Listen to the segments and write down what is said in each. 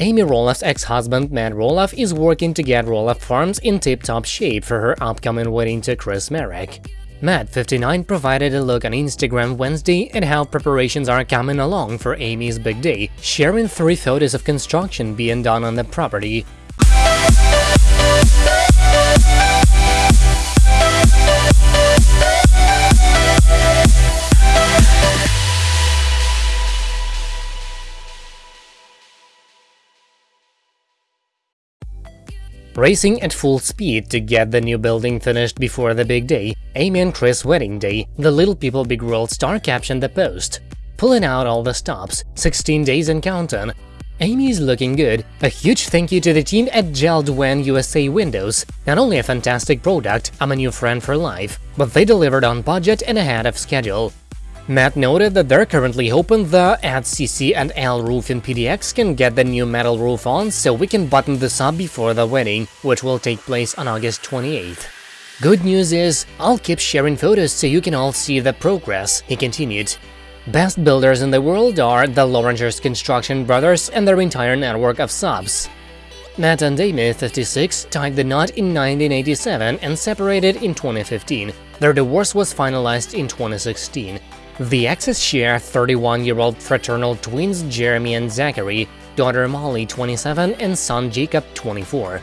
Amy Roloff's ex-husband Matt Roloff is working to get Roloff Farms in tip-top shape for her upcoming wedding to Chris Marek. Matt, 59, provided a look on Instagram Wednesday at how preparations are coming along for Amy's big day, sharing three photos of construction being done on the property. Racing at full speed to get the new building finished before the big day, Amy and Chris' wedding day, the Little People Big World star captioned the post. Pulling out all the stops, 16 days and counting. Amy is looking good. A huge thank you to the team at JELD-WEN USA Windows. Not only a fantastic product, I'm a new friend for life, but they delivered on budget and ahead of schedule. Matt noted that they're currently hoping the at CC and L roof in PDX can get the new metal roof on so we can button this up before the wedding, which will take place on August 28th. Good news is, I'll keep sharing photos so you can all see the progress, he continued. Best builders in the world are the Lorangers Construction Brothers and their entire network of subs. Matt and Amy, 56, tied the knot in 1987 and separated in 2015. Their divorce was finalized in 2016. The exes share 31-year-old fraternal twins Jeremy and Zachary, daughter Molly 27 and son Jacob 24.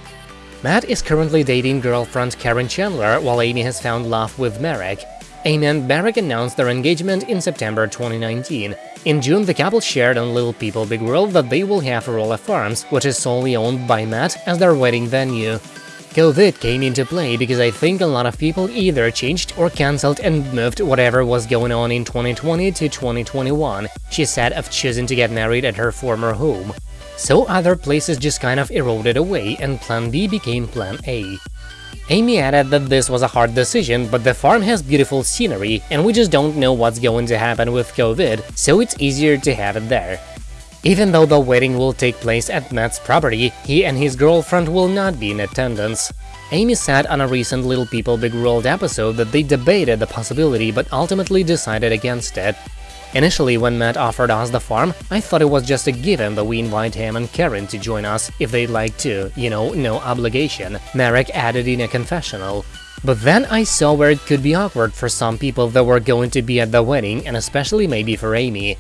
Matt is currently dating girlfriend Karen Chandler while Amy has found love with Marek. Amy and Marek announced their engagement in September 2019. In June, the couple shared on Little People Big World that they will have Roloff Farms, which is solely owned by Matt, as their wedding venue. COVID came into play because I think a lot of people either changed or cancelled and moved whatever was going on in 2020 to 2021, she said of choosing to get married at her former home. So other places just kind of eroded away and Plan B became Plan A. Amy added that this was a hard decision, but the farm has beautiful scenery, and we just don't know what's going to happen with COVID, so it's easier to have it there. Even though the wedding will take place at Matt's property, he and his girlfriend will not be in attendance. Amy said on a recent Little People Big World episode that they debated the possibility but ultimately decided against it. Initially, when Matt offered us the farm, I thought it was just a given that we invite him and Karen to join us if they'd like to, you know, no obligation, Marek added in a confessional. But then I saw where it could be awkward for some people that were going to be at the wedding and especially maybe for Amy.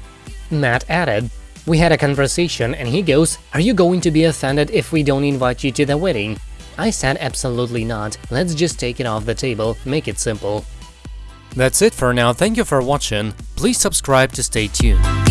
Matt added, we had a conversation and he goes, are you going to be offended if we don't invite you to the wedding? I said absolutely not, let's just take it off the table, make it simple. That's it for now, thank you for watching, please subscribe to stay tuned.